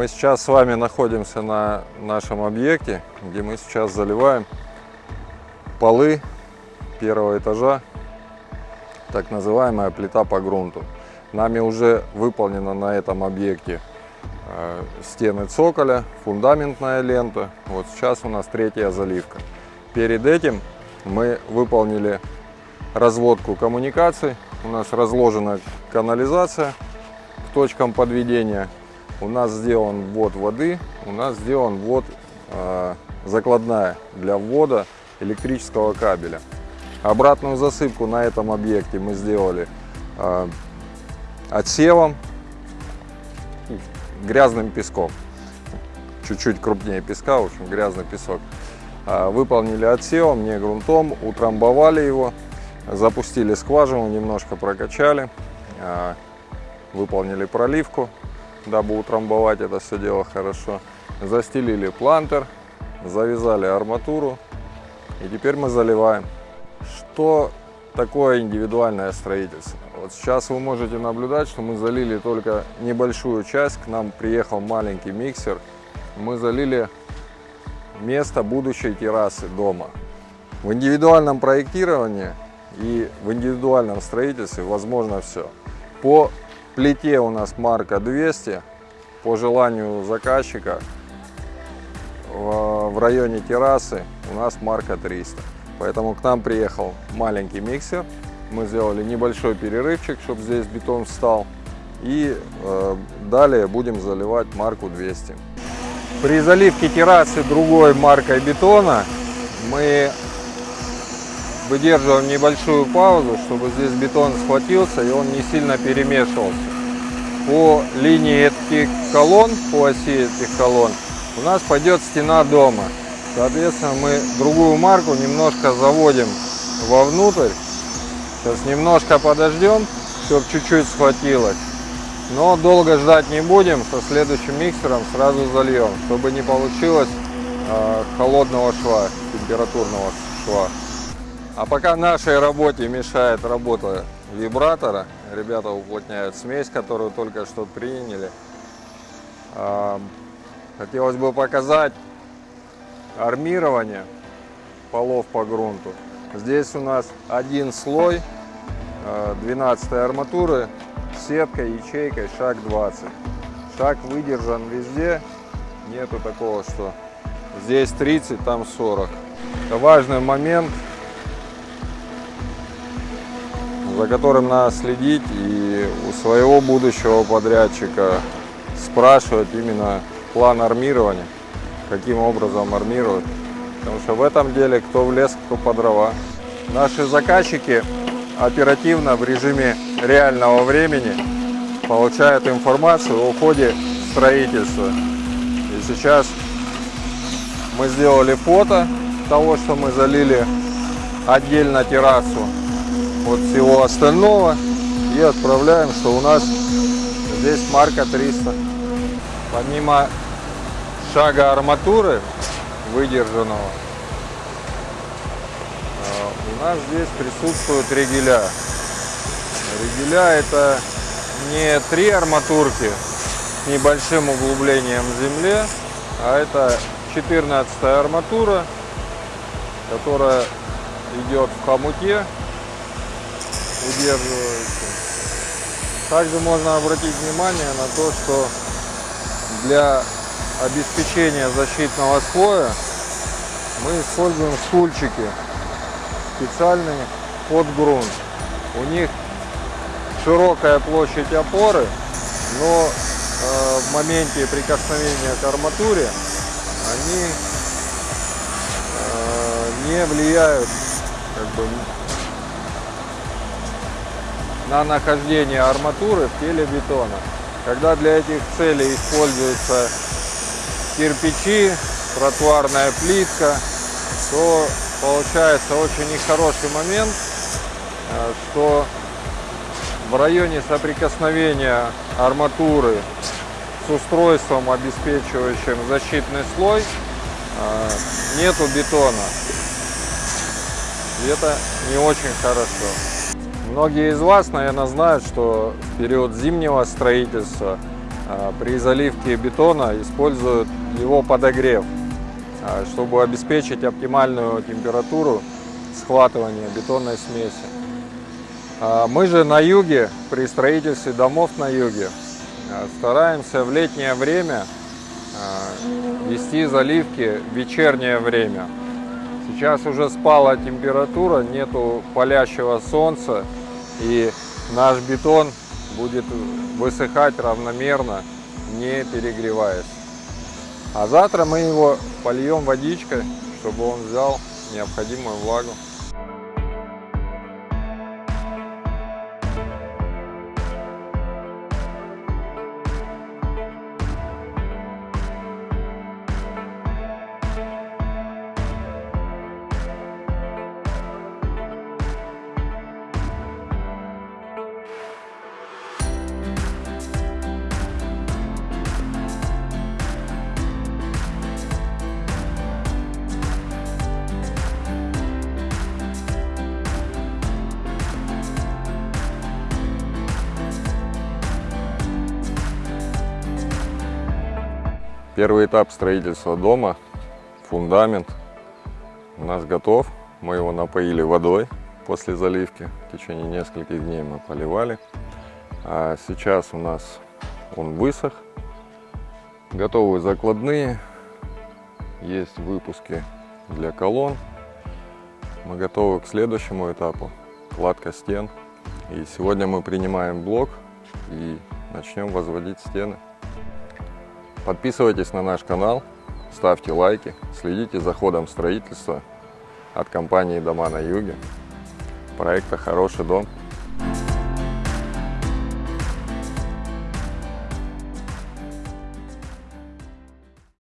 Мы сейчас с вами находимся на нашем объекте, где мы сейчас заливаем полы первого этажа, так называемая плита по грунту. Нами уже выполнена на этом объекте э, стены цоколя, фундаментная лента. Вот сейчас у нас третья заливка. Перед этим мы выполнили разводку коммуникаций. У нас разложена канализация к точкам подведения у нас сделан ввод воды, у нас сделан ввод э, закладная для ввода электрического кабеля. Обратную засыпку на этом объекте мы сделали э, отсевом, грязным песком. Чуть-чуть крупнее песка, в общем, грязный песок. Э, выполнили отсевом, не грунтом, утрамбовали его, запустили скважину, немножко прокачали, э, выполнили проливку дабы утрамбовать это все дело хорошо. Застелили плантер, завязали арматуру и теперь мы заливаем. Что такое индивидуальное строительство? Вот сейчас вы можете наблюдать, что мы залили только небольшую часть, к нам приехал маленький миксер. Мы залили место будущей террасы дома. В индивидуальном проектировании и в индивидуальном строительстве возможно все. По плите у нас марка 200. По желанию заказчика в районе террасы у нас марка 300. Поэтому к нам приехал маленький миксер. Мы сделали небольшой перерывчик, чтобы здесь бетон встал. И э, далее будем заливать марку 200. При заливке террасы другой маркой бетона мы выдерживаем небольшую паузу, чтобы здесь бетон схватился и он не сильно перемешивался по линии этих колонн, по оси этих колонн, у нас пойдет стена дома. Соответственно, мы другую марку немножко заводим вовнутрь. Сейчас немножко подождем, чтобы чуть-чуть схватилось. Но долго ждать не будем, со следующим миксером сразу зальем, чтобы не получилось э, холодного шва, температурного шва. А пока нашей работе мешает работа вибратора, ребята уплотняют смесь, которую только что приняли. А, хотелось бы показать армирование полов по грунту. Здесь у нас один слой 12 а, арматуры, сетка, ячейкой, шаг 20. Шаг выдержан везде, нету такого, что здесь 30, там 40. Это важный момент за которым надо следить и у своего будущего подрядчика спрашивать именно план армирования, каким образом армируют. Потому что в этом деле кто в лес, кто по дрова. Наши заказчики оперативно в режиме реального времени получают информацию о ходе строительства. И сейчас мы сделали фото того, что мы залили отдельно террасу от всего остального и отправляем, что у нас здесь марка 300. Помимо шага арматуры выдержанного, а, у нас здесь присутствуют регеля. Регеля это не три арматурки с небольшим углублением в земле, а это 14 арматура, которая идет в хомуте удерживается. Также можно обратить внимание на то, что для обеспечения защитного слоя мы используем стульчики специальные под грунт. У них широкая площадь опоры, но э, в моменте прикосновения к арматуре они э, не влияют как бы, на нахождение арматуры в теле бетона. Когда для этих целей используются кирпичи, тротуарная плитка, то получается очень нехороший момент, э, что в районе соприкосновения арматуры с устройством, обеспечивающим защитный слой, э, нету бетона. И это не очень хорошо. Многие из вас, наверное, знают, что в период зимнего строительства а, при заливке бетона используют его подогрев, а, чтобы обеспечить оптимальную температуру схватывания бетонной смеси. А, Мы же на юге, при строительстве домов на юге, стараемся в летнее время вести заливки в вечернее время. Сейчас уже спала температура, нету палящего солнца, и наш бетон будет высыхать равномерно, не перегреваясь. А завтра мы его польем водичкой, чтобы он взял необходимую влагу. Первый этап строительства дома, фундамент у нас готов. Мы его напоили водой после заливки. В течение нескольких дней мы поливали. А сейчас у нас он высох. Готовы закладные. Есть выпуски для колонн. Мы готовы к следующему этапу. Кладка стен. И сегодня мы принимаем блок и начнем возводить стены. Подписывайтесь на наш канал, ставьте лайки, следите за ходом строительства от компании «Дома на юге», проекта «Хороший дом».